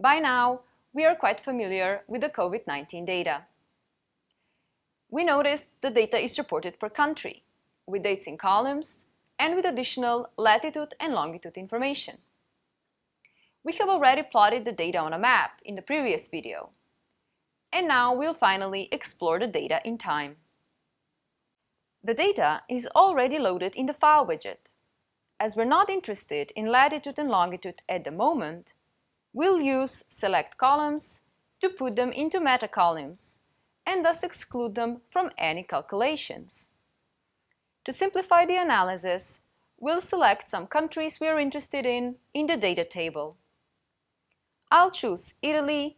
By now, we are quite familiar with the COVID-19 data. We notice the data is reported per country, with dates in columns, and with additional latitude and longitude information. We have already plotted the data on a map in the previous video. And now we'll finally explore the data in time. The data is already loaded in the File widget. As we're not interested in latitude and longitude at the moment, we'll use Select Columns to put them into meta-columns and thus exclude them from any calculations. To simplify the analysis, we'll select some countries we are interested in in the data table. I'll choose Italy,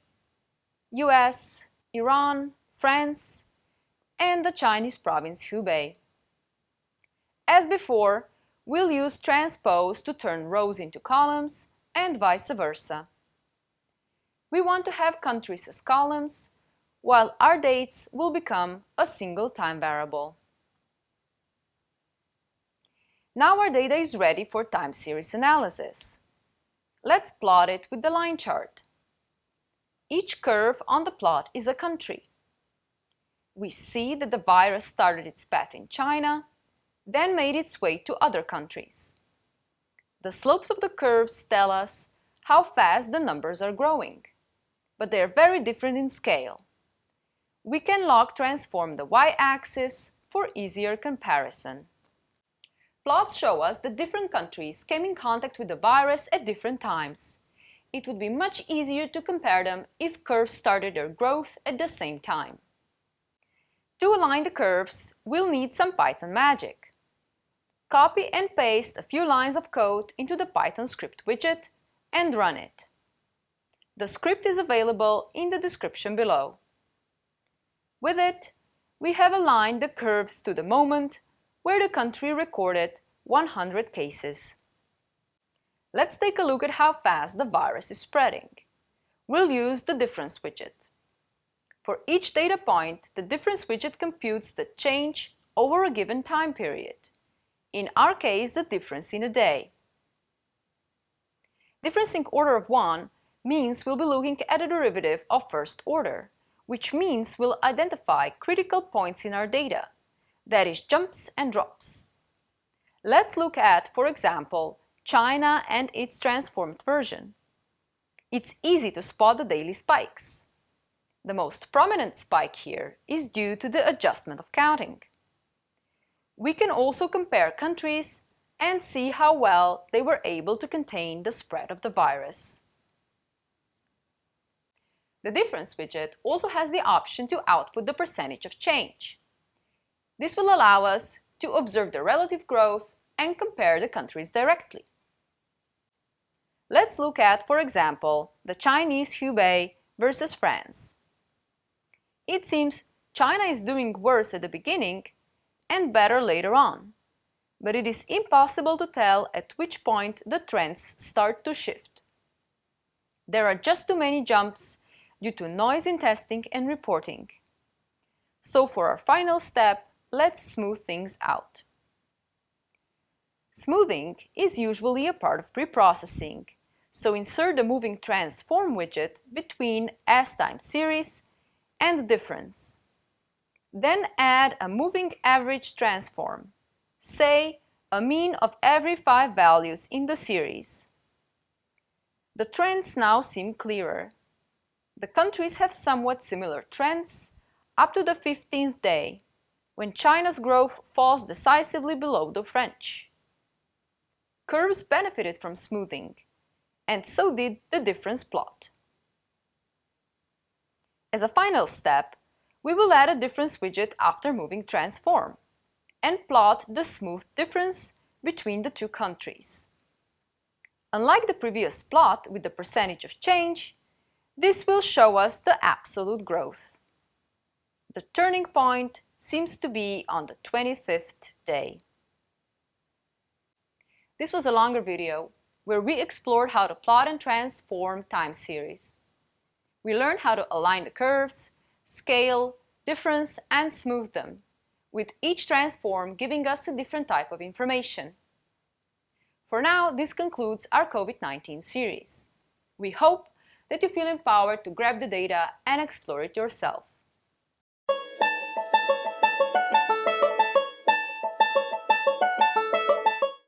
US, Iran, France, and the Chinese province Hubei. As before, we'll use transpose to turn rows into columns and vice versa. We want to have countries as columns, while our dates will become a single time variable. Now our data is ready for time series analysis. Let's plot it with the line chart. Each curve on the plot is a country. We see that the virus started its path in China, then made its way to other countries. The slopes of the curves tell us how fast the numbers are growing, but they are very different in scale. We can log transform the y-axis for easier comparison. Plots show us that different countries came in contact with the virus at different times. It would be much easier to compare them if curves started their growth at the same time. To align the curves, we'll need some Python magic. Copy and paste a few lines of code into the Python script widget and run it. The script is available in the description below. With it, we have aligned the curves to the moment where the country recorded 100 cases. Let's take a look at how fast the virus is spreading. We'll use the difference widget. For each data point, the difference widget computes the change over a given time period. In our case, the difference in a day. Difference in order of 1 means we'll be looking at a derivative of first order, which means we'll identify critical points in our data, that is jumps and drops. Let's look at, for example, China and its transformed version. It's easy to spot the daily spikes. The most prominent spike here is due to the adjustment of counting. We can also compare countries and see how well they were able to contain the spread of the virus. The difference widget also has the option to output the percentage of change. This will allow us to observe the relative growth and compare the countries directly. Let's look at, for example, the Chinese Hubei versus France. It seems China is doing worse at the beginning and better later on, but it is impossible to tell at which point the trends start to shift. There are just too many jumps due to noise in testing and reporting. So for our final step, let's smooth things out. Smoothing is usually a part of preprocessing, so insert the moving transform widget between As time series and difference. Then add a moving average transform, say a mean of every five values in the series. The trends now seem clearer. The countries have somewhat similar trends up to the 15th day, when China's growth falls decisively below the French. Curves benefited from smoothing, and so did the difference plot. As a final step, we will add a difference widget after moving transform and plot the smooth difference between the two countries. Unlike the previous plot with the percentage of change, this will show us the absolute growth. The turning point seems to be on the 25th day. This was a longer video where we explored how to plot and transform time series. We learned how to align the curves, scale, difference, and smooth them, with each transform giving us a different type of information. For now, this concludes our COVID-19 series. We hope that you feel empowered to grab the data and explore it yourself.